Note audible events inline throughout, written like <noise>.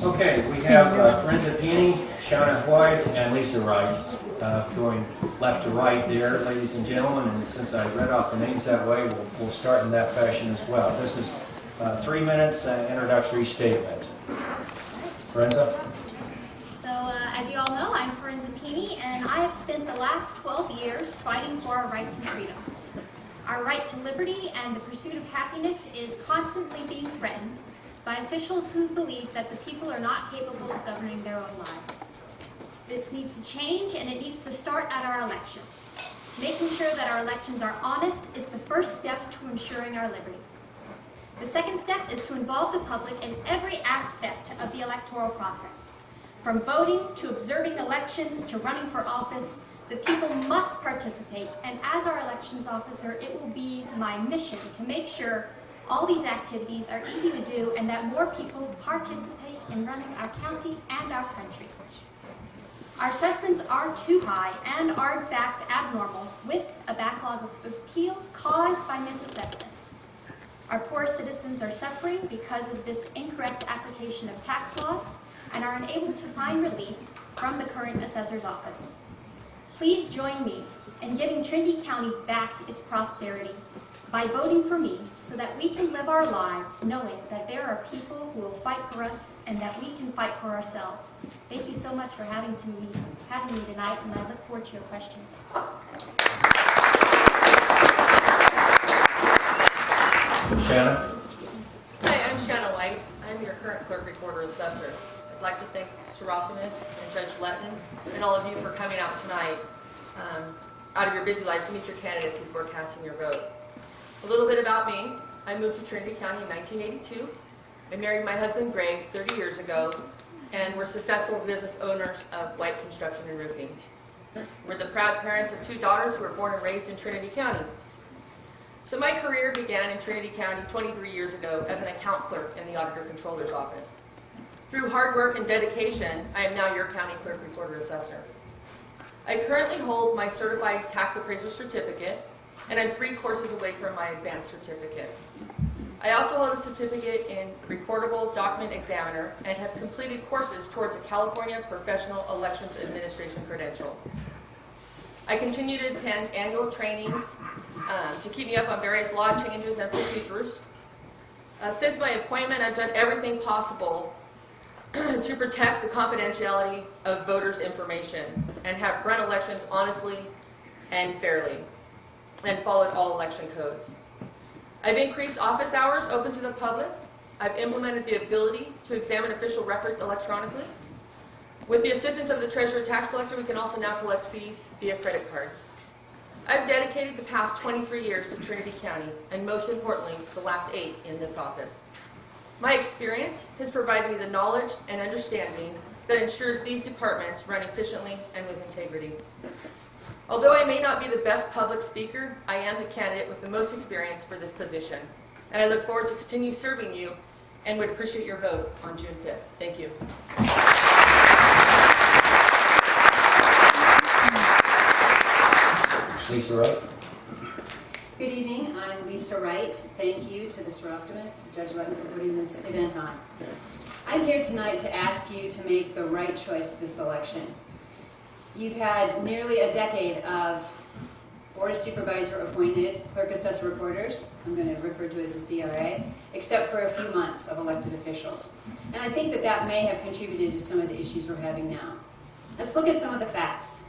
Okay, we have uh, Brenda Peony, Shauna White, and Lisa Wright, uh, going left to right there, ladies and gentlemen, and since I read off the names that way, we'll, we'll start in that fashion as well. This is uh, three minutes uh, introductory statement. Brenda? So, uh, as you all know, I'm Forenza Pini, and I have spent the last 12 years fighting for our rights and freedoms. Our right to liberty and the pursuit of happiness is constantly being threatened by officials who believe that the people are not capable of governing their own lives. This needs to change, and it needs to start at our elections. Making sure that our elections are honest is the first step to ensuring our liberty. The second step is to involve the public in every aspect of the electoral process. From voting to observing elections to running for office, the people must participate, and as our elections officer, it will be my mission to make sure all these activities are easy to do and that more people participate in running our county and our country. Our assessments are too high and are in fact abnormal with a backlog of appeals caused by misassessments. Our poor citizens are suffering because of this incorrect application of tax laws and are unable to find relief from the current assessor's office. Please join me in giving Trinity County back its prosperity by voting for me so that we can live our lives knowing that there are people who will fight for us and that we can fight for ourselves. Thank you so much for having, to me, having me tonight and I look forward to your questions. Shannon? Hi, I'm Shanna White. I'm your current clerk recorder assessor. I'd like to thank Soroptimists and Judge Letton and all of you for coming out tonight um, out of your busy lives to meet your candidates before casting your vote. A little bit about me. I moved to Trinity County in 1982. I married my husband Greg 30 years ago and we're successful business owners of White Construction and Roofing. We're the proud parents of two daughters who were born and raised in Trinity County. So my career began in Trinity County 23 years ago as an account clerk in the Auditor Controller's Office. Through hard work and dedication, I am now your County Clerk Recorder Assessor. I currently hold my Certified Tax Appraiser Certificate, and I'm three courses away from my Advanced Certificate. I also hold a certificate in Recordable Document Examiner and have completed courses towards a California Professional Elections Administration credential. I continue to attend annual trainings um, to keep me up on various law changes and procedures. Uh, since my appointment, I've done everything possible <clears throat> to protect the confidentiality of voters' information and have run elections honestly and fairly and followed all election codes. I've increased office hours open to the public. I've implemented the ability to examine official records electronically. With the assistance of the Treasurer Tax Collector, we can also now collect fees via credit card. I've dedicated the past 23 years to Trinity County, and most importantly, the last eight in this office. My experience has provided me the knowledge and understanding that ensures these departments run efficiently and with integrity. Although I may not be the best public speaker, I am the candidate with the most experience for this position. And I look forward to continue serving you and would appreciate your vote on June 5th. Thank you. Lisa Wright? Good evening, I'm Lisa Wright. Thank you to the Soroptimists, Judge Letton, for putting this event on. I'm here tonight to ask you to make the right choice this election. You've had nearly a decade of Board of Supervisor appointed clerk assessor reporters, I'm going to refer to as the CRA, except for a few months of elected officials. And I think that that may have contributed to some of the issues we're having now. Let's look at some of the facts.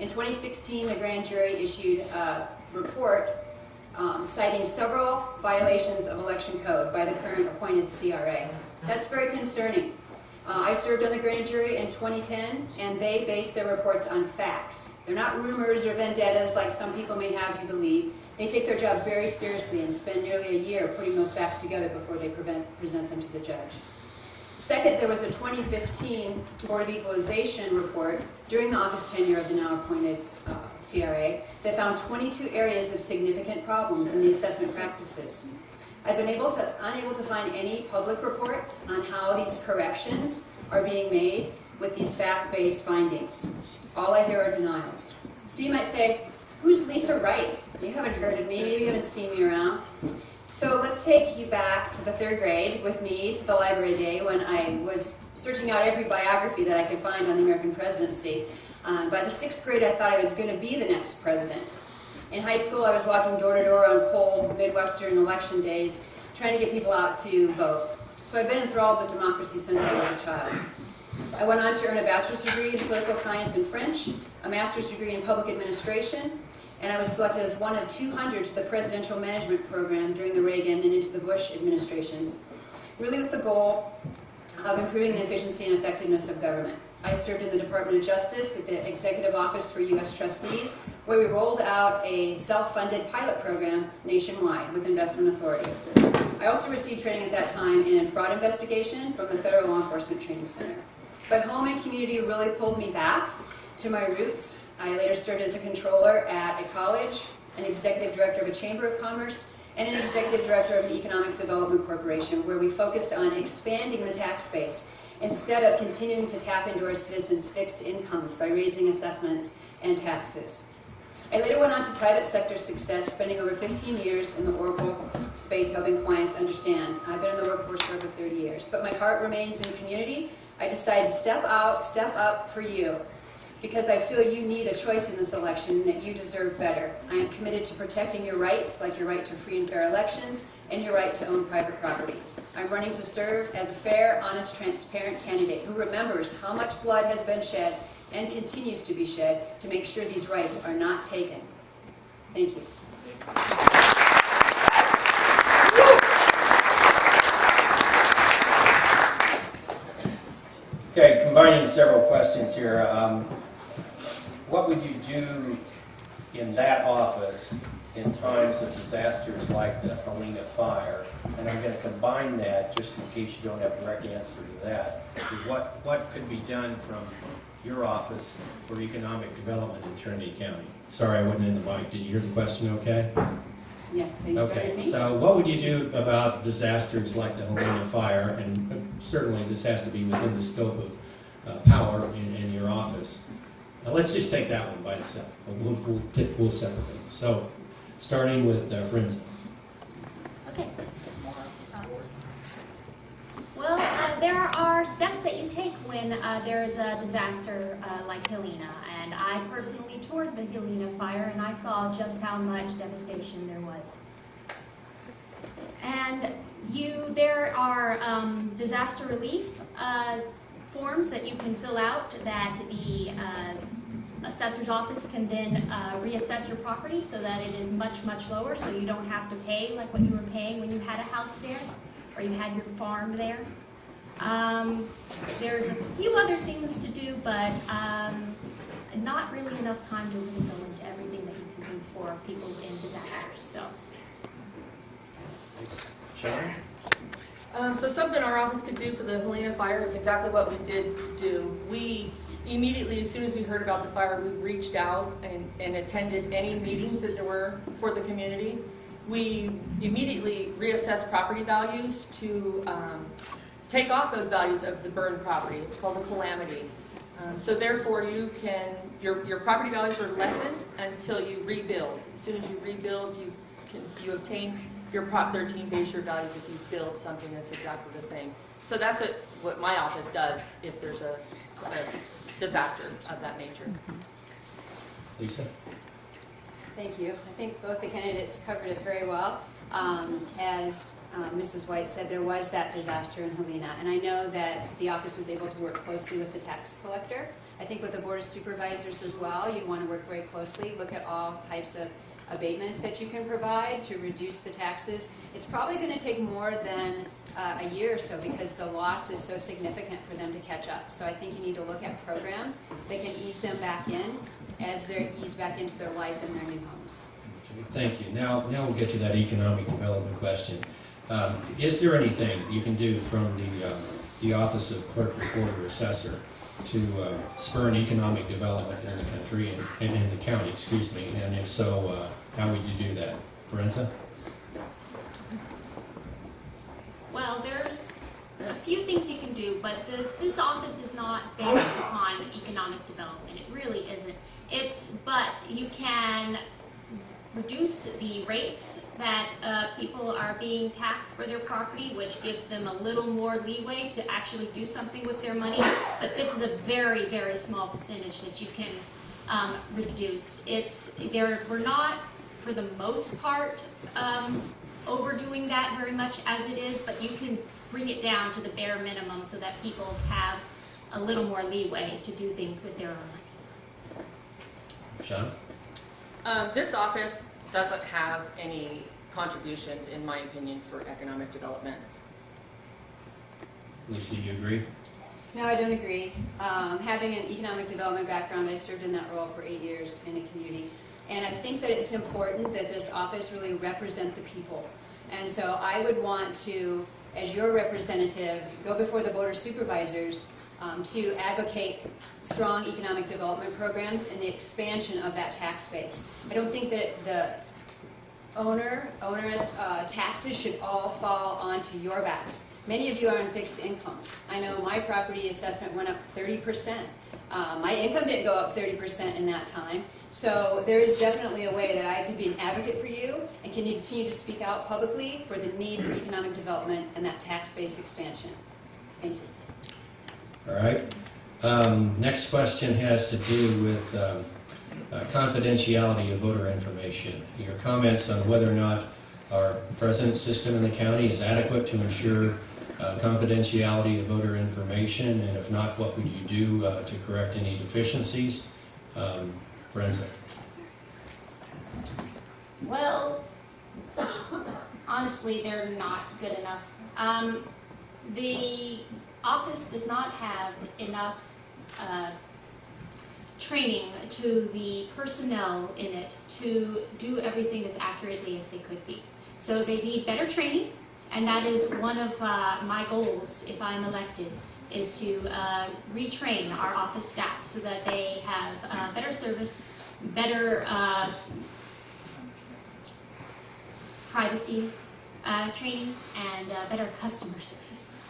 In 2016, the grand jury issued a report um, citing several violations of election code by the current appointed CRA. That's very concerning. Uh, I served on the grand jury in 2010, and they base their reports on facts. They're not rumors or vendettas like some people may have you believe. They take their job very seriously and spend nearly a year putting those facts together before they prevent, present them to the judge. Second, there was a 2015 Board of Equalization report during the office tenure of the now appointed uh, CRA that found 22 areas of significant problems in the assessment practices. I've been able to, unable to find any public reports on how these corrections are being made with these fact-based findings. All I hear are denials. So you might say, who's Lisa Wright? You haven't heard of me, maybe you haven't seen me around. So let's take you back to the third grade with me to the library day when I was searching out every biography that I could find on the American presidency. Um, by the sixth grade, I thought I was going to be the next president. In high school, I was walking door to door on cold Midwestern election days, trying to get people out to vote. So I've been enthralled with democracy since I was a child. I went on to earn a bachelor's degree in political science and French, a master's degree in public administration, and I was selected as one of 200 to the presidential management program during the Reagan and into the Bush administrations, really with the goal of improving the efficiency and effectiveness of government. I served in the Department of Justice at the Executive Office for U.S. Trustees, where we rolled out a self-funded pilot program nationwide with investment authority. I also received training at that time in fraud investigation from the Federal Law Enforcement Training Center. But home and community really pulled me back to my roots. I later served as a controller at a college, an executive director of a chamber of commerce, and an executive director of an economic development corporation where we focused on expanding the tax base instead of continuing to tap into our citizens' fixed incomes by raising assessments and taxes. I later went on to private sector success, spending over 15 years in the Oracle space helping clients understand. I've been in the workforce for over 30 years, but my heart remains in the community. I decided to step out, step up for you, because I feel you need a choice in this election that you deserve better. I am committed to protecting your rights, like your right to free and fair elections and your right to own private property. I'm running to serve as a fair, honest, transparent candidate who remembers how much blood has been shed and continues to be shed to make sure these rights are not taken. Thank you. Okay, combining several questions here. Um, what would you do in that office in times of disasters like the Helena fire? And I'm going to combine that, just in case you don't have a direct answer to that. is What, what could be done from your office for economic development in Trinity County? Sorry, I wasn't in the mic. Did you hear the question okay? Yes, Okay, so what would you do about disasters like the Helena fire? And uh, certainly this has to be within the scope of uh, power in, in your office. Now, let's just take that one by itself. We'll, we'll, we'll separate them. So, starting with uh. Okay. Well, uh, there are steps that you take when uh, there is a disaster uh, like Helena, and I personally toured the Helena fire, and I saw just how much devastation there was. And you, there are um, disaster relief uh, forms that you can fill out that the uh, assessor's office can then uh, reassess your property so that it is much, much lower, so you don't have to pay like what you were paying when you had a house there or you had your farm there. Um, there's a few other things to do, but um, not really enough time to really go into everything that you can do for people in disasters. So, Sean? Um, so something our office could do for the Helena fire is exactly what we did do. We immediately, as soon as we heard about the fire, we reached out and, and attended any meetings that there were for the community. We immediately reassessed property values to um, take off those values of the burned property. It's called a calamity. Um, so therefore, you can your your property values are lessened until you rebuild. As soon as you rebuild, you can you obtain your Prop 13 base year values if you build something that's exactly the same. So that's what, what my office does if there's a, a disaster of that nature. Lisa? Thank you. I think both the candidates covered it very well. Um, as uh, Mrs. White said, there was that disaster in Helena, and I know that the office was able to work closely with the tax collector. I think with the board of supervisors as well, you'd want to work very closely, look at all types of abatements that you can provide to reduce the taxes. It's probably going to take more than uh, a year or so because the loss is so significant for them to catch up. So I think you need to look at programs that can ease them back in as they ease back into their life and their new homes. Thank you. Now, now we'll get to that economic development question. Um, is there anything you can do from the, uh, the Office of Clerk Recorder Assessor to uh, spur an economic development in the country and, and in the county, excuse me? And if so, uh, how would you do that? Forenza? well, there's a few things you can do, but this this office is not based upon economic development. It really isn't. It's but you can reduce the rates that uh, people are being taxed for their property, which gives them a little more leeway to actually do something with their money. But this is a very, very small percentage that you can um, reduce. It's, there, we're not, for the most part, um, overdoing that very much as it is, but you can bring it down to the bare minimum so that people have a little more leeway to do things with their own money. Sean? Um, this office doesn't have any contributions, in my opinion, for economic development. Lisa, do you agree? No, I don't agree. Um, having an economic development background, I served in that role for eight years in the community. And I think that it's important that this office really represent the people. And so I would want to, as your representative, go before the board of supervisors um, to advocate strong economic development programs and the expansion of that tax base. I don't think that the owner, onerous uh, taxes should all fall onto your backs. Many of you are on fixed incomes. I know my property assessment went up 30%. Uh, my income didn't go up 30% in that time. So there is definitely a way that I could be an advocate for you and can continue to speak out publicly for the need for economic development and that tax-based expansion. Thank you. All right. Um, Next question has to do with um, uh, confidentiality of voter information. Your comments on whether or not our present system in the county is adequate to ensure uh, confidentiality of voter information, and if not, what would you do uh, to correct any deficiencies? Um, Forenza. Well, <coughs> honestly, they're not good enough. Um, the office does not have enough uh, training to the personnel in it to do everything as accurately as they could be. So they need better training, and that is one of uh, my goals if I'm elected, is to uh, retrain our office staff so that they have uh, better service, better uh, privacy uh, training, and uh, better customer service.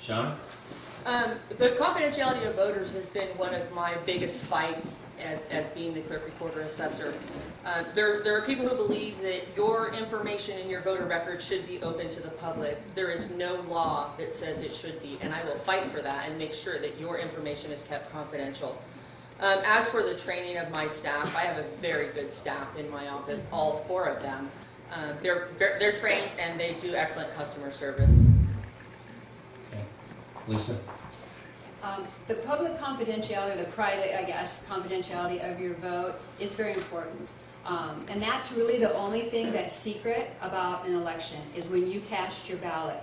Sean? Um, the confidentiality of voters has been one of my biggest fights as, as being the clerk recorder assessor. Uh, there, there are people who believe that your information in your voter record should be open to the public. There is no law that says it should be, and I will fight for that and make sure that your information is kept confidential. Um, as for the training of my staff, I have a very good staff in my office, all four of them. Uh, they're, they're they're trained and they do excellent customer service. Lisa? Um, The public confidentiality, or the private, I guess, confidentiality of your vote is very important. Um, And that's really the only thing that's secret about an election, is when you cast your ballot.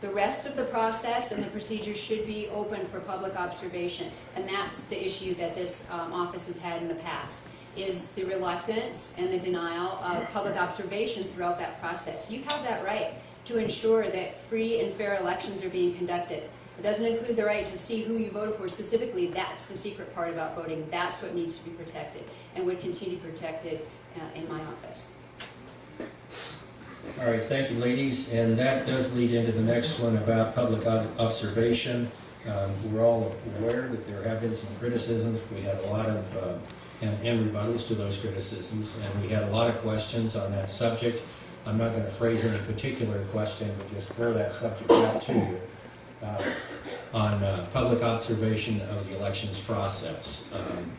The rest of the process and the procedures should be open for public observation. And that's the issue that this um, office has had in the past, is the reluctance and the denial of public observation throughout that process. You have that right to ensure that free and fair elections are being conducted. It doesn't include the right to see who you voted for specifically. That's the secret part about voting. That's what needs to be protected and would continue protected uh, in my office. All right, thank you, ladies, and that does lead into the next one about public observation. Um, We're all aware that there have been some criticisms, we had a lot of, uh, and and rebuttals to those criticisms, and we had a lot of questions on that subject. I'm not going to phrase any particular question, but just throw that subject out to you uh, on uh, public observation of the elections process. Um,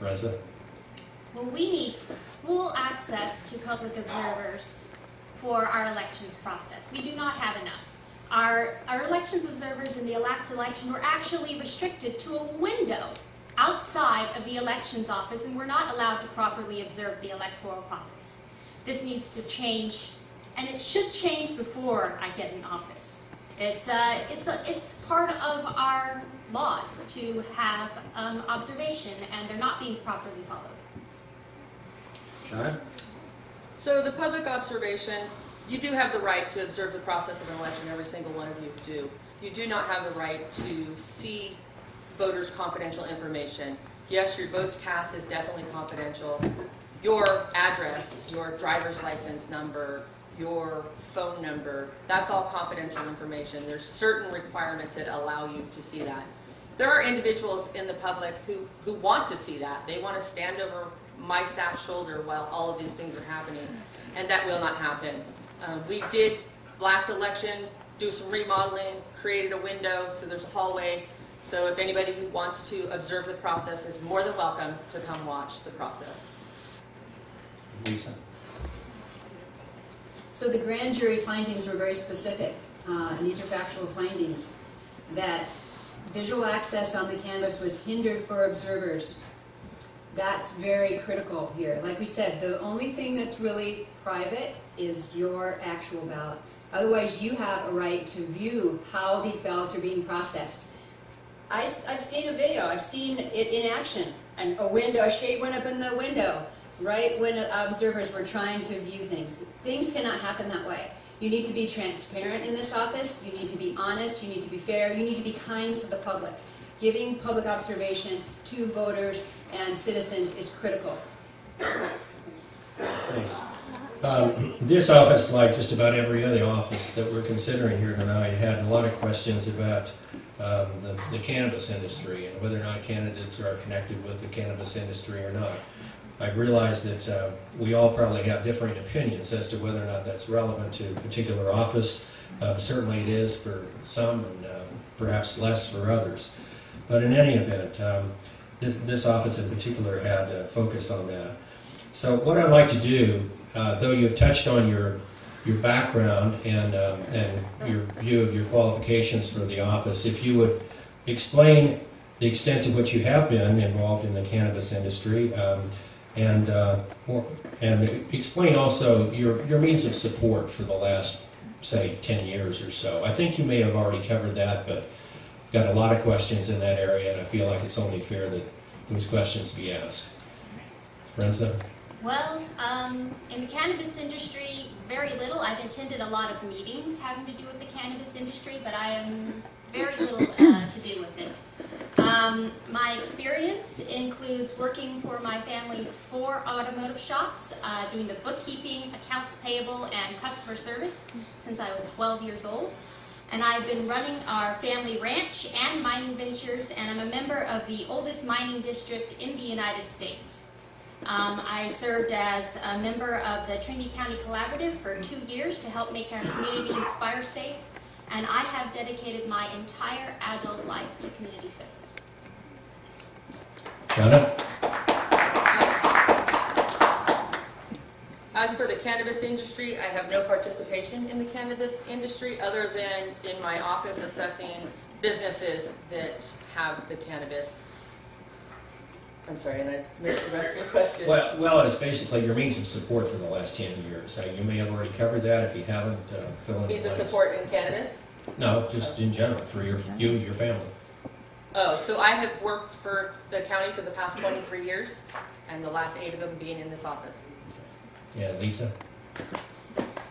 Reza? Well, we need full access to public observers for our elections process. We do not have enough. Our, our elections observers in the last election were actually restricted to a window outside of the elections office and were not allowed to properly observe the electoral process. This needs to change, and it should change before I get in office. It's, uh, it's, a, it's part of our laws to have um, observation, and they're not being properly followed. Sean? So the public observation, you do have the right to observe the process of an election, every single one of you do. You do not have the right to see voters' confidential information. Yes, your votes cast is definitely confidential. Your address, your driver's license number, your phone number, that's all confidential information. There's certain requirements that allow you to see that. There are individuals in the public who, who want to see that. They want to stand over my staff's shoulder while all of these things are happening, and that will not happen. Um, we did, last election, do some remodeling, created a window, so there's a hallway. So if anybody who wants to observe the process is more than welcome to come watch the process. Lisa? So the grand jury findings were very specific, uh, and these are factual findings, that visual access on the canvass was hindered for observers. That's very critical here. Like we said, the only thing that's really private is your actual ballot. Otherwise, you have a right to view how these ballots are being processed. I, have seen a video, I've seen it in action, and a window, a shade went up in the window, right when observers were trying to view things. Things cannot happen that way. You need to be transparent in this office, you need to be honest, you need to be fair, you need to be kind to the public. Giving public observation to voters and citizens is critical. Thanks. Um, This office, like just about every other office that we're considering here tonight, had a lot of questions about um, the the cannabis industry and whether or not candidates are connected with the cannabis industry or not. I realize that uh, we all probably have differing opinions as to whether or not that's relevant to a particular office. Uh, Certainly it is for some and um, perhaps less for others. But in any event, um, this, this office in particular had a focus on that. So what I'd like to do, uh, though you've touched on your your background and um, and your view of your qualifications for the office, if you would explain the extent to which you have been involved in the cannabis industry, um, and uh, and explain also your your means of support for the last say ten years or so. I think you may have already covered that, but I've got a lot of questions in that area, and I feel like it's only fair that those questions be asked. Forenza? Well, um, in the cannabis industry, very little. I've attended a lot of meetings having to do with the cannabis industry, but I am very little uh, to do with it. Um, my experience includes working for my family's four automotive shops, uh, doing the bookkeeping, accounts payable, and customer service since I was 12 years old. And I've been running our family ranch and mining ventures, and I'm a member of the oldest mining district in the United States. Um, I served as a member of the Trinity County Collaborative for two years to help make our communities fire safe, and I have dedicated my entire adult life to community service. Donna? As for the cannabis industry, I have no participation in the cannabis industry other than in my office assessing businesses that have the cannabis. I'm sorry, and I missed the rest of the question. Well, well, it's basically your means of support for the last 10 years. You may have already covered that. If you haven't, uh, fill in the Means of support in cannabis? No, just in general, for your, you, and your family. Oh, so I have worked for the county for the past 23 years, and the last eight of them being in this office. Yeah, Lisa?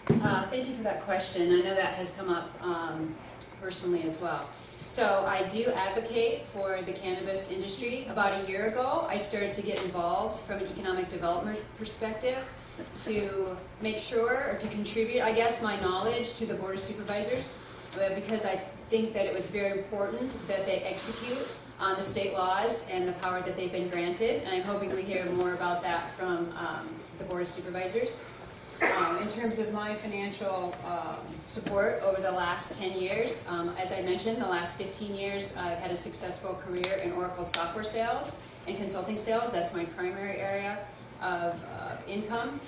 Uh, Thank you for that question. I know that has come up um, personally as well. So I do advocate for the cannabis industry. About a year ago, I started to get involved from an economic development perspective to make sure, or to contribute, I guess, my knowledge to the Board of Supervisors, uh, because I think that it was very important that they execute on the state laws and the power that they've been granted. And I'm hoping we hear more about that from um, the Board of Supervisors. Um, in terms of my financial um, support over the last 10 years, um, as I mentioned, the last 15 years I've had a successful career in Oracle software sales and consulting sales. That's my primary area of uh, income.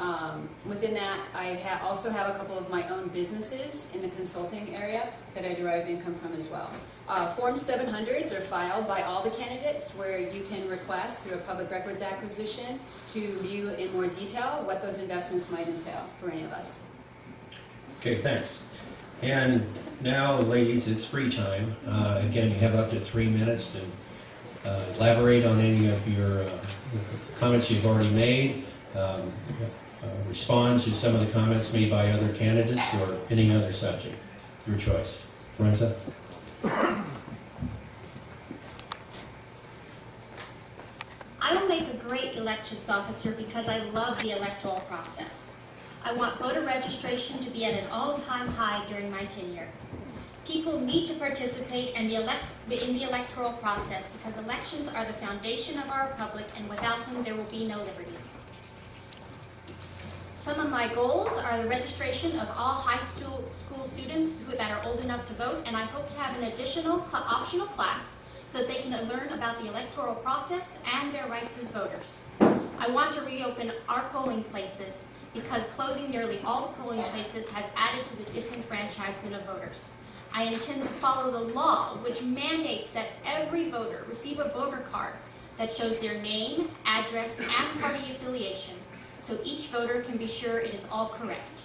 Um, within that, I ha also have a couple of my own businesses in the consulting area that I derive income from as well. Uh, Form 700s are filed by all the candidates where you can request through a public records acquisition to view in more detail what those investments might entail for any of us. Okay, thanks. And now, ladies, it's free time. Uh, Again, you have up to three minutes to uh, elaborate on any of your uh, comments you've already made, um, Uh, respond to some of the comments made by other candidates, or any other subject. Your choice. Forenza? I will make a great elections officer because I love the electoral process. I want voter registration to be at an all-time high during my tenure. People need to participate in the, in the electoral process because elections are the foundation of our republic and without them there will be no liberty. Some of my goals are the registration of all high school, students who, that are old enough to vote, and I hope to have an additional cl- optional class so that they can learn about the electoral process and their rights as voters. I want to reopen our polling places because closing nearly all the polling places has added to the disenfranchisement of voters. I intend to follow the law which mandates that every voter receive a voter card that shows their name, address, and party affiliation so each voter can be sure it is all correct.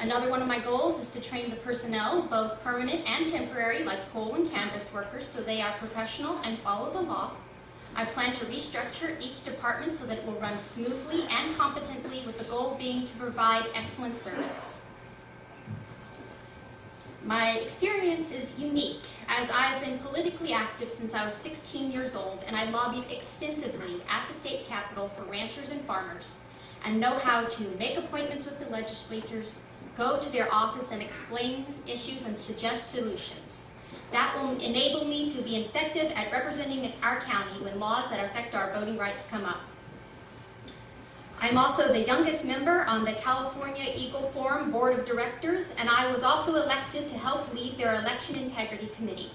Another one of my goals is to train the personnel, both permanent and temporary, like poll and canvass workers, so they are professional and follow the law. I plan to restructure each department so that it will run smoothly and competently with the goal being to provide excellent service. My experience is unique, as I have been politically active since I was 16 years old, and I lobbied extensively at the state capitol for ranchers and farmers, and know how to make appointments with the legislators, go to their office and explain issues and suggest solutions. That will enable me to be effective at representing our county when laws that affect our voting rights come up. I'm also the youngest member on the California Eagle Forum Board of Directors, and I was also elected to help lead their Election Integrity Committee.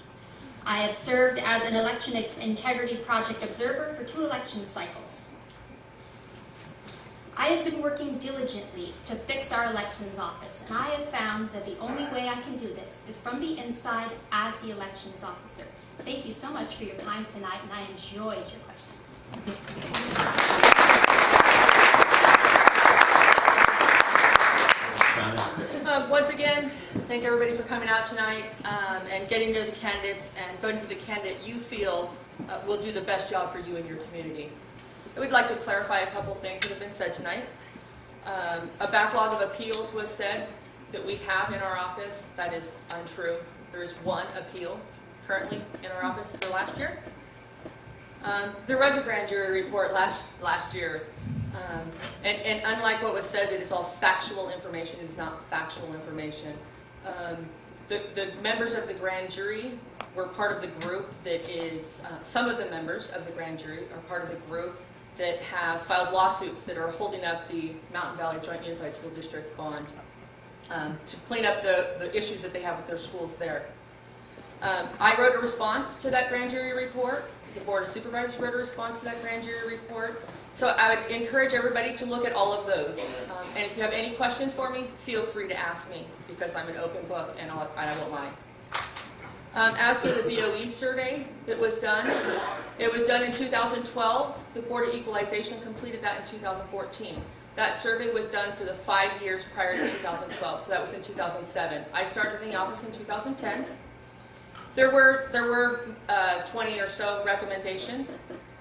I have served as an Election Integrity Project Observer for two election cycles. I have been working diligently to fix our elections office, and I have found that the only way I can do this is from the inside as the elections officer. Thank you so much for your time tonight, and I enjoyed your questions. Um, once again, thank everybody for coming out tonight um, and getting to know the candidates and voting for the candidate you feel uh, will do the best job for you and your community. I would like to clarify a couple things that have been said tonight. Um, a backlog of appeals was said that we have in our office. That is untrue. There is one appeal currently in our office for last year. Um, there was a grand jury report last last year, um, and, and unlike what was said, it is all factual information. It is not factual information. Um, the, the members of the grand jury were part of the group that is. Uh, some of the members of the grand jury are part of the group that have filed lawsuits that are holding up the Mountain Valley Joint Unified School District bond um, to clean up the, the issues that they have with their schools there. Um, I wrote a response to that grand jury report. The Board of Supervisors wrote a response to that grand jury report. So I would encourage everybody to look at all of those. Um, and if you have any questions for me, feel free to ask me because I'm an open book and I'll, I won't lie. Um, as for the BOE survey that was done, it was done in 2012. The Board of Equalization completed that in 2014. That survey was done for the five years prior to 2012, so that was in 2007. I started in the office in 2010. There were, there were uh, 20 or so recommendations.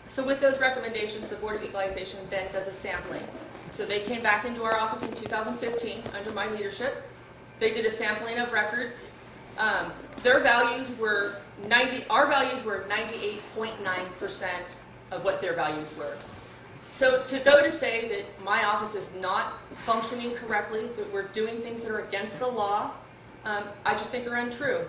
So with those recommendations, the Board of Equalization then does a sampling. So they came back into our office in 2015 under my leadership. They did a sampling of records. Um, their values were 90, our values were 98.9% of what their values were. So to go to say that my office is not functioning correctly, that we're doing things that are against the law, um, I just think are untrue.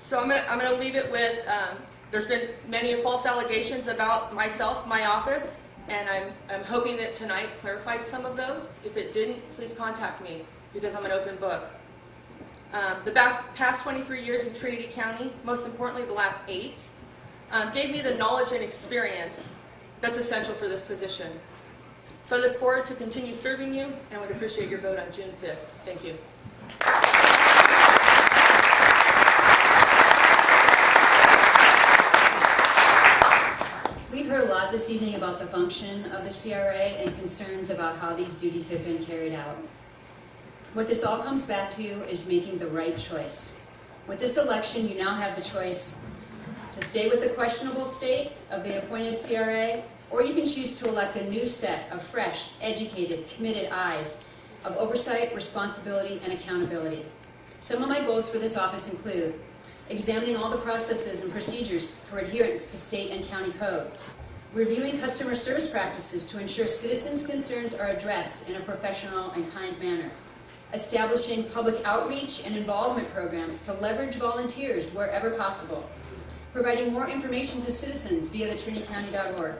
So I'm gonna, I'm gonna leave it with, um, there's been many false allegations about myself, my office, and I'm, I'm hoping that tonight clarified some of those. If it didn't, please contact me, because I'm an open book. Um, the past, past 23 years in Trinity County, most importantly the last eight, um, gave me the knowledge and experience that's essential for this position. So I look forward to continue serving you, and would appreciate your vote on June 5th. Thank you. Heard a lot this evening about the function of the CRA and concerns about how these duties have been carried out. What this all comes back to is making the right choice. With this election, you now have the choice to stay with the questionable state of the appointed CRA, or you can choose to elect a new set of fresh, educated, committed eyes of oversight, responsibility, and accountability. Some of my goals for this office include examining all the processes and procedures for adherence to state and county code, reviewing customer service practices to ensure citizens' concerns are addressed in a professional and kind manner, establishing public outreach and involvement programs to leverage volunteers wherever possible, providing more information to citizens via the trinitycounty.org,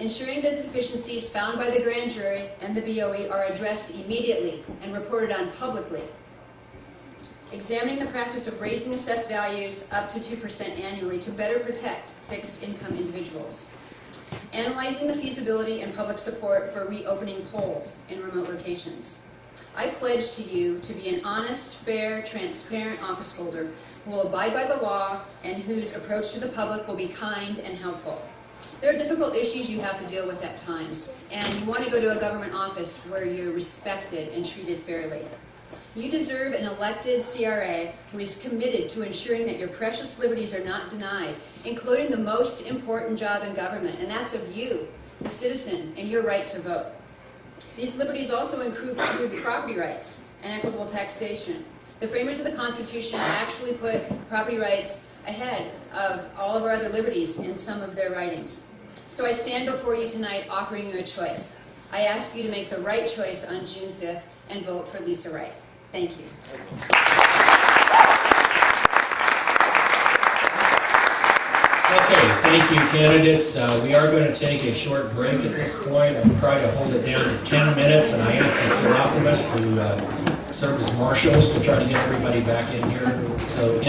ensuring that the deficiencies found by the grand jury and the BOE are addressed immediately and reported on publicly, examining the practice of raising assessed values up to 2% annually to better protect fixed income individuals, analyzing the feasibility and public support for reopening polls in remote locations. I pledge to you to be an honest, fair, transparent office holder who will abide by the law and whose approach to the public will be kind and helpful. There are difficult issues you have to deal with at times, and you want to go to a government office where you're respected and treated fairly. You deserve an elected CRA who is committed to ensuring that your precious liberties are not denied, including the most important job in government, and that's of you, the citizen, and your right to vote. These liberties also include, property rights and equitable taxation. The framers of the Constitution actually put property rights ahead of all of our other liberties in some of their writings. So I stand before you tonight offering you a choice. I ask you to make the right choice on June 5th and vote for Lisa Wright. Thank you. Okay, thank you, candidates. Uh, We are going to take a short break at this point. I'll try to hold it down to 10 minutes, and I ask the Soroptimists to uh, serve as marshals to try to get everybody back in here. So.